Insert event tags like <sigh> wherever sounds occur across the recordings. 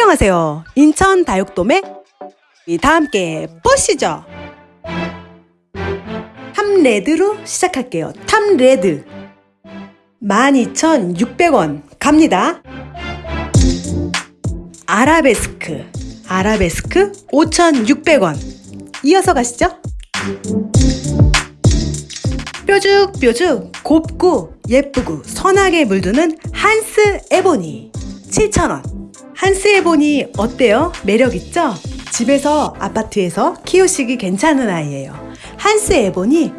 안녕하세요. 인천 다육돔에 다 함께 보시죠. 탐레드로 시작할게요. 탐레드 12,600원 갑니다. 아라베스크 아라베스크 5,600원 이어서 가시죠. 뾰죽뾰죽 곱고 예쁘고 선하게 물드는 한스 에보니 7,000원 한스 에보니 어때요? 매력있죠? 집에서 아파트에서 키우시기 괜찮은 아이예요 한스 에보니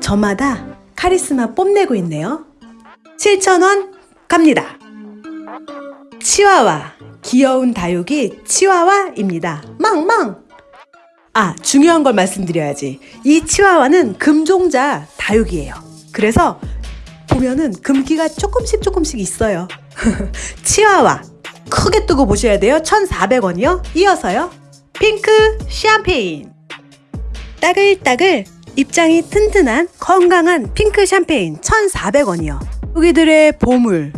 저마다 카리스마 뽐내고 있네요 7,000원 갑니다 치와와 귀여운 다육이 치와와입니다 망망 아, 중요한 걸 말씀드려야지. 이 치와와는 금종자 다육이에요. 그래서 보면은 금기가 조금씩 조금씩 있어요. <laughs> 치와와. 크게 뜨고 보셔야 돼요. 1,400원이요. 이어서요. 핑크 샴페인. 따글따글 입장이 튼튼한 건강한 핑크 샴페인 1,400원이요. 여기들의 보물.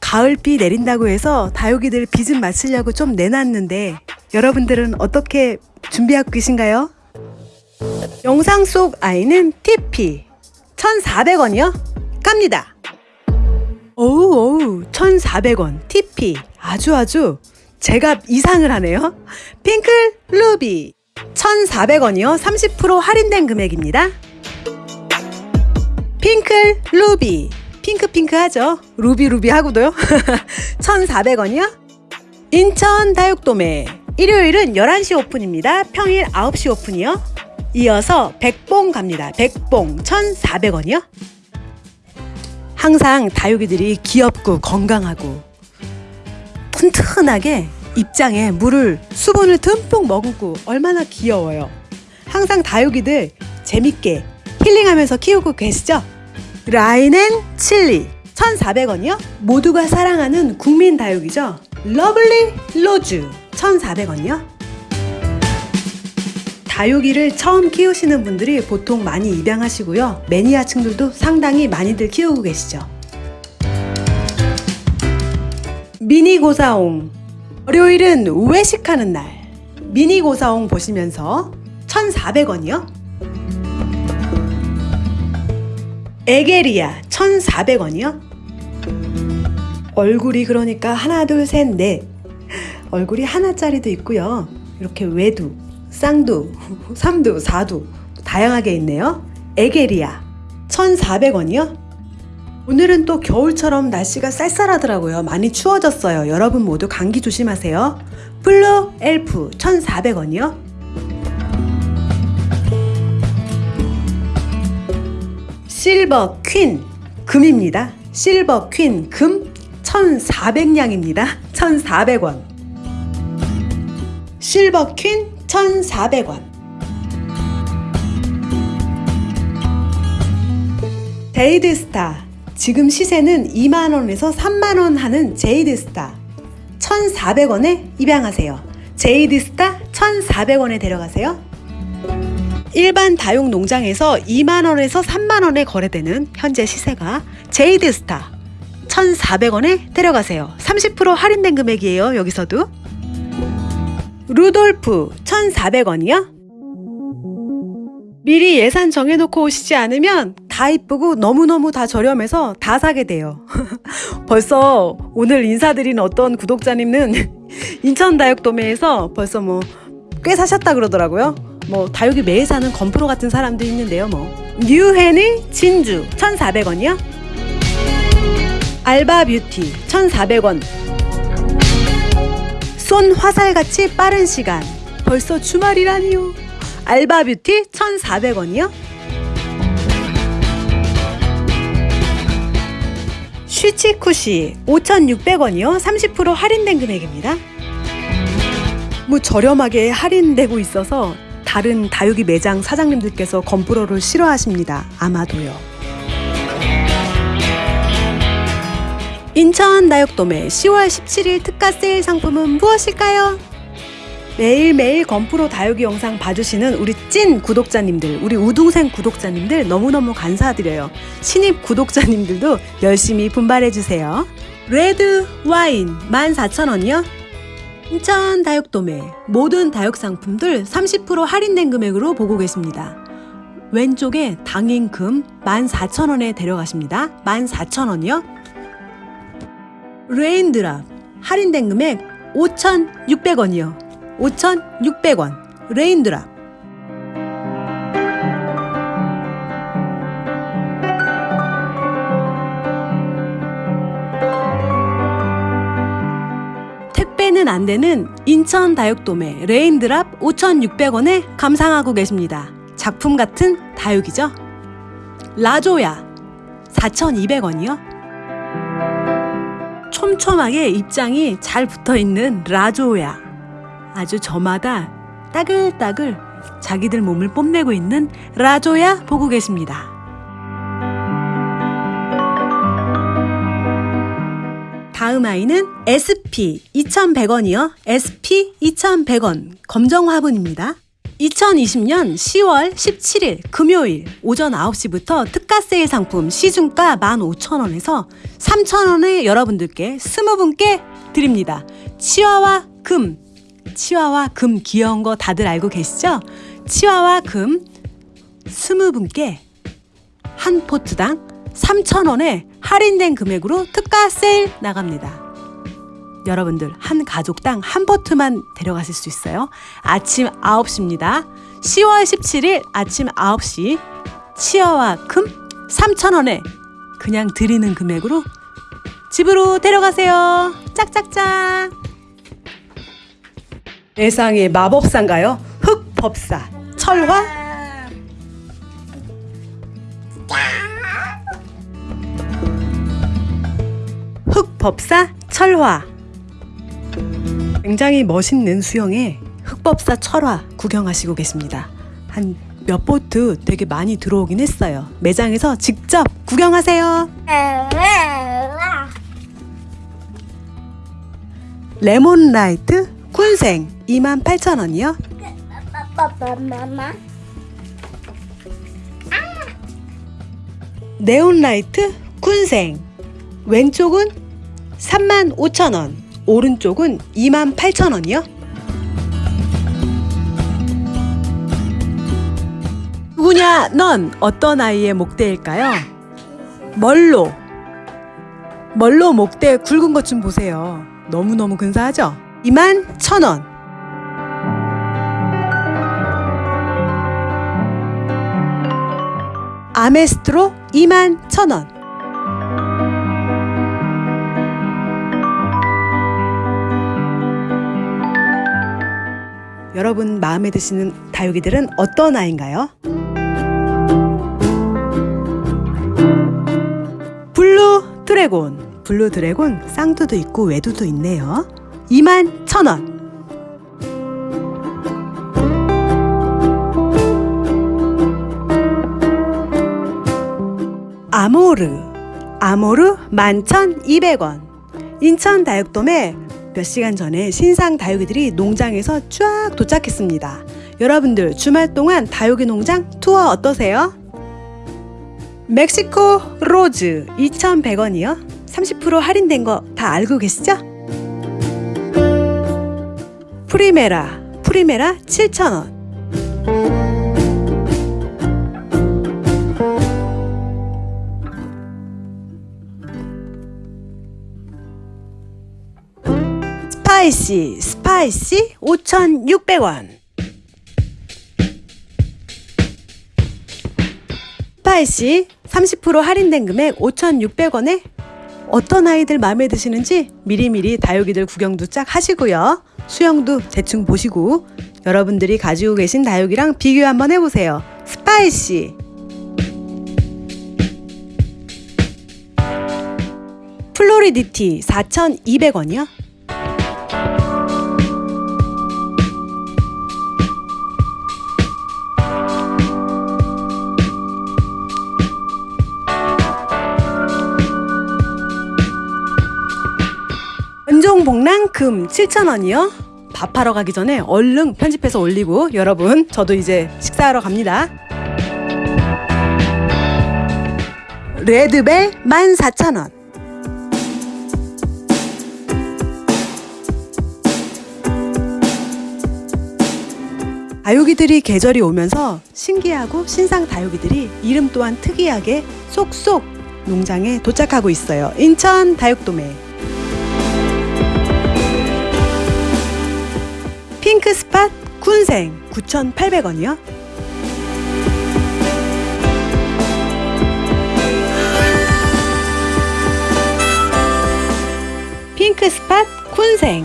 가을비 내린다고 해서 다육이들 비좀 맞추려고 좀 내놨는데 여러분들은 어떻게 준비하고 계신가요? 영상 속 아이는 TP 1,400원이요? 갑니다. 오우 오우 1,400원 TP 아주 아주 제가 이상을 하네요. 핑클 루비 1,400원이요. 30% 할인된 금액입니다. 핑클 루비 핑크핑크 하죠. 루비 루비 하고도요. 1,400원이요. <laughs> 인천 다육도매 일요일은 11시 오픈입니다. 평일 9시 오픈이요. 이어서 백봉 갑니다. 백봉 1,400원이요. 항상 다육이들이 귀엽고 건강하고 튼튼하게 입장에 물을 수분을 듬뿍 머금고 얼마나 귀여워요. 항상 다육이들 재밌게 힐링하면서 키우고 계시죠? 라인앤 칠리 1,400원이요? 모두가 사랑하는 국민 다육이죠? Lovely Rose 1,400원이요? 다육이를 처음 키우시는 분들이 보통 많이 입양하시고요. 매니아층들도 상당히 많이들 키우고 계시죠. 미니 고사옹 월요일은 외식하는 날 미니 고사옹 보시면서 1,400원이요? 에게리아 1,400원이요? 얼굴이 그러니까 하나 둘셋넷 얼굴이 하나짜리도 있고요 이렇게 외두, 쌍두, 삼두, 사두 다양하게 있네요 에게리아 1,400원이요? 오늘은 또 겨울처럼 날씨가 쌀쌀하더라고요 많이 추워졌어요 여러분 모두 감기 조심하세요 Blue Elf 1,400원이요? Silver Queen 금입니다. Silver Queen 금 1,400냥입니다. 1,400원. Silver Queen 1,400원. Jade Star 지금 시세는 2만원에서 3만원 하는 Jade Star 1,400원에 입양하세요. Jade Star 1,400원에 데려가세요. 일반 다육 농장에서 2만원에서 3만원에 거래되는 현재 시세가 제이드스타 1,400원에 데려가세요. 30% 할인된 금액이에요. 여기서도. 루돌프 1,400원이요? 미리 예산 정해놓고 오시지 않으면 다 이쁘고 너무너무 다 저렴해서 다 사게 돼요. <laughs> 벌써 오늘 인사드린 어떤 구독자님은 <laughs> 인천 다육도매에서 벌써 뭐 꽤 사셨다 그러더라고요. 뭐 다육이 매일 사는 건프로 같은 사람도 있는데요 뭐. 뉴헤니 진주 1,400원이요? 알바 뷰티 1,400원. 쏜 화살같이 빠른 시간. 벌써 주말이라니요. 알바 뷰티 1,400원이요 쉬치쿠시 5,600원이요 30% 할인된 금액입니다 뭐 저렴하게 할인되고 있어서 다른 다육이 매장 사장님들께서 건프로를 싫어하십니다. 아마도요. 인천 다육돔의 10월 17일 특가 세일 상품은 무엇일까요? 매일매일 건프로 다육이 영상 봐주시는 우리 찐 구독자님들, 우리 우동생 구독자님들 너무너무 감사드려요. 신입 구독자님들도 열심히 분발해주세요. Red Wine 14,000원이요? 인천 다육도매 모든 다육 상품들 30% 할인된 금액으로 보고 계십니다. 왼쪽에 당인금 14,000원에 데려가십니다. 14,000원이요. Raindrop 할인된 금액 5,600원이요. 5,600원 Raindrop 택배는 안 되는 인천 다육도매 레인드랍 5,600원에 감상하고 계십니다. 작품 같은 다육이죠. 라조야 4,200원이요. 촘촘하게 입장이 잘 붙어 있는 라조야. 아주 저마다 따글따글 자기들 몸을 뽐내고 있는 라조야 보고 계십니다. 다음 아이는 SP 2100원이요. SP 2100원 검정 화분입니다. 2020년 10월 17일 금요일 오전 9시부터 특가 세일 상품 시중가 15,000원에서 3,000원에 여러분들께 20분께 드립니다. 치와와 금, 치와와 금 귀여운 거 다들 알고 계시죠? 치와와 금 20분께 한 포트당 3,000원에 할인된 금액으로 특가 세일 나갑니다. 여러분들 한 가족당 한 포트만 데려가실 수 있어요. 아침 9시입니다. 10월 17일 아침 9시 치어와 금 3,000원에 그냥 드리는 금액으로 집으로 데려가세요. 짝짝짝. 세상에 마법사인가요? 흑법사, 철화, 흑법사 철화 굉장히 멋있는 수영에 흑법사 철화 구경하시고 계십니다. 한 몇 보트 되게 많이 들어오긴 했어요. 매장에서 직접 구경하세요. 레몬라이트 쿤생 28,000원이요. 마마 네온라이트 쿤생 왼쪽은 35,000원 오른쪽은 28,000원이요 누구냐 넌 어떤 아이의 목대일까요? 멀로 멀로 목대 굵은 것 좀 보세요 너무너무 근사하죠? 21,000원 아메스트로 2만 1,000원. 여러분 마음에 드시는 다육이들은 어떤 아이인가요? 블루 드래곤. 블루 드래곤 쌍두도 있고 외두도 있네요. 2만 1,000원. 아모르 아모르 11,200원 인천 다육돔에 몇 시간 전에 신상 다육이들이 농장에서 쫙 도착했습니다 여러분들 주말 동안 다육이 농장 투어 어떠세요? 멕시코 로즈 2,100원이요 30% 할인된 거 다 알고 계시죠? 프리메라 프리메라 7,000원. 스파이시 스파이시 5,600원. 스파이시 30% 할인된 금액 5,600원에 어떤 아이들 마음에 드시는지 미리미리 다육이들 구경도 쫙 하시고요. 수영도 대충 보시고 여러분들이 가지고 계신 다육이랑 비교 한번 해보세요. 스파이시 플로리디티 4,200원이요. 은종복랑 금 7,000원이요. 밥하러 가기 전에 얼른 편집해서 올리고 여러분 저도 이제 식사하러 갑니다. 레드벨 14,000원. 다육이들이 계절이 오면서 신기하고 신상 다육이들이 이름 또한 특이하게 쏙쏙 농장에 도착하고 있어요. 인천 다육도매. 핑크 스팟 군생 9,800원이요. 핑크 스팟 쿤생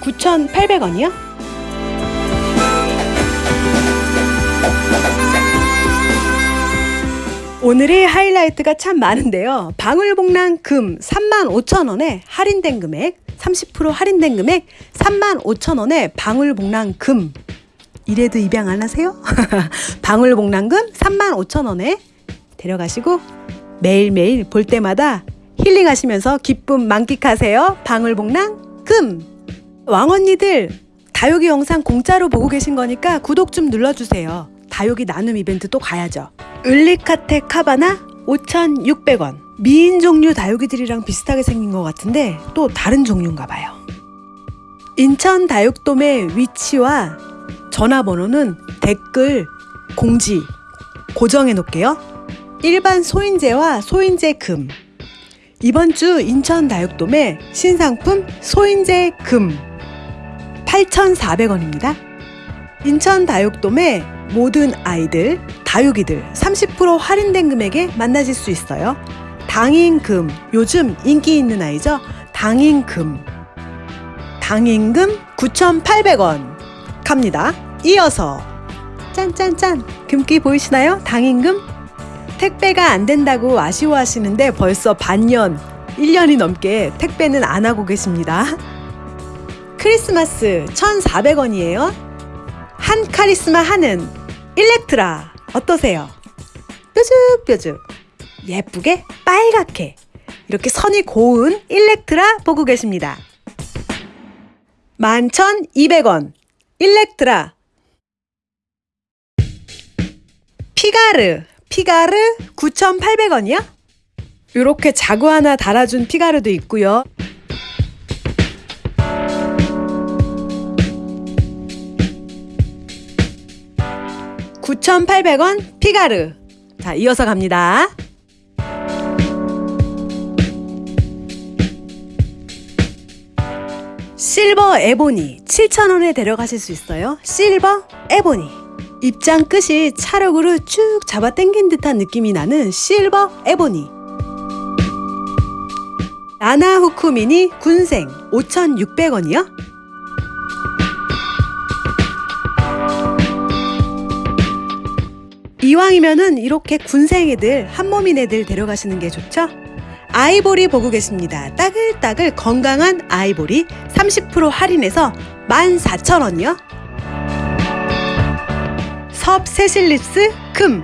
9,800원이요? 오늘의 하이라이트가 참 많은데요. 방울복랑 금 35,000원에 할인된 금액 30% 할인된 금액 35,000원에 방울복랑 금 이래도 입양 안 하세요? <laughs> 방울복랑금 35,000원에 데려가시고 매일매일 볼 때마다 힐링하시면서 기쁨 만끽하세요. 방울복랑 금. 왕언니들 다육이 영상 공짜로 보고 계신 거니까 구독 좀 눌러주세요. 다육이 나눔 이벤트 또 가야죠. 을리카테 카바나 5,600원. 미인 종류 다육이들이랑 비슷하게 생긴 것 같은데 또 다른 종류인가 봐요. 인천 다육돔의 위치와 전화번호는 댓글 공지 고정해 놓을게요. 일반 소인재와 소인재 금. 이번 주 인천 다육돔의 신상품 소인재 금 8,400원입니다. 인천 다육돔의 모든 아이들, 다육이들 30% 할인된 금액에 만나실 수 있어요. 당인금, 요즘 인기 있는 아이죠? 당인금. 당인금 9,800원 갑니다. 이어서 짠짠짠 금기 보이시나요? 당인금 택배가 안 된다고 아쉬워하시는데 벌써 반년, 1년이 넘게 택배는 안 하고 계십니다. 크리스마스 1,400원이에요. 한 카리스마 하는 일렉트라 어떠세요? 뾰죽뾰죽 예쁘게 빨갛게 이렇게 선이 고운 일렉트라 보고 계십니다. 11,200원 일렉트라 피가르 피가르 9,800원이요? 이렇게 자구 하나 달아준 피가르도 있고요. (9,800원) 피가르. 자 이어서 갑니다. 실버 에보니. 7,000원에 데려가실 수 있어요. 실버 에보니. 입장 끝이 찰흙으로 쭉 잡아 당긴 듯한 느낌이 나는 실버 에보니. 라나 후쿠 미니 군생. 5,600원이요? 이왕이면은 이렇게 군생 애들 한몸인 애들 데려가시는 게 좋죠? 아이보리 보고 계십니다. 따글따글 건강한 아이보리 30% 할인해서 14,000원이요? 섭 세실리스 금.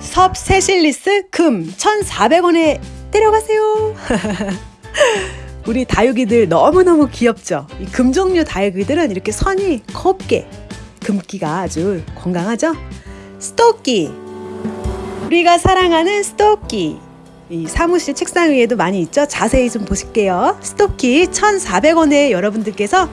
섭 세실리스 금 1,400원에 데려가세요. <laughs> 우리 다육이들 너무너무 귀엽죠? 이 금 종류 다육이들은 이렇게 선이 곱게 금기가 아주 건강하죠? 스토끼. 우리가 사랑하는 스토끼. 이 사무실 책상 위에도 많이 있죠? 자세히 좀 보실게요. 스토끼 1,400원에 여러분들께서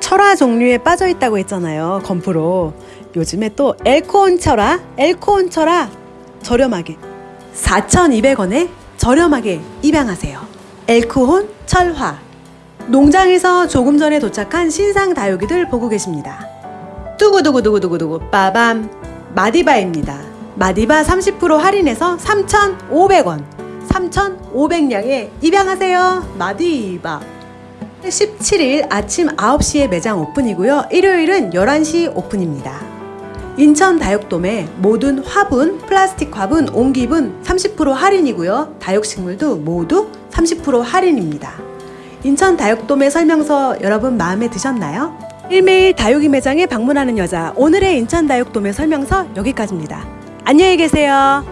철화 종류에 빠져 있다고 했잖아요. 건프로. 요즘에 또 엘코온 철화, 엘코온 철화 저렴하게 4,200원에 저렴하게 입양하세요. 엘코온 철화. 농장에서 조금 전에 도착한 신상 다육이들 보고 계십니다. 두구두구두구두구두구 빠밤 마디바입니다. 마디바 30% 할인해서 3,500원 3,500냥에 입양하세요. 마디바 17일 아침 9시에 매장 오픈이고요. 일요일은 11시 오픈입니다. 인천 다육돔의 모든 화분, 플라스틱 화분, 옹기분 30% 할인이고요. 다육식물도 모두 30% 할인입니다. 인천 다육돔의 설명서 여러분 마음에 드셨나요? 일매일 다육이 매장에 방문하는 여자 오늘의 인천 다육돔의 설명서 여기까지입니다. 안녕히 계세요.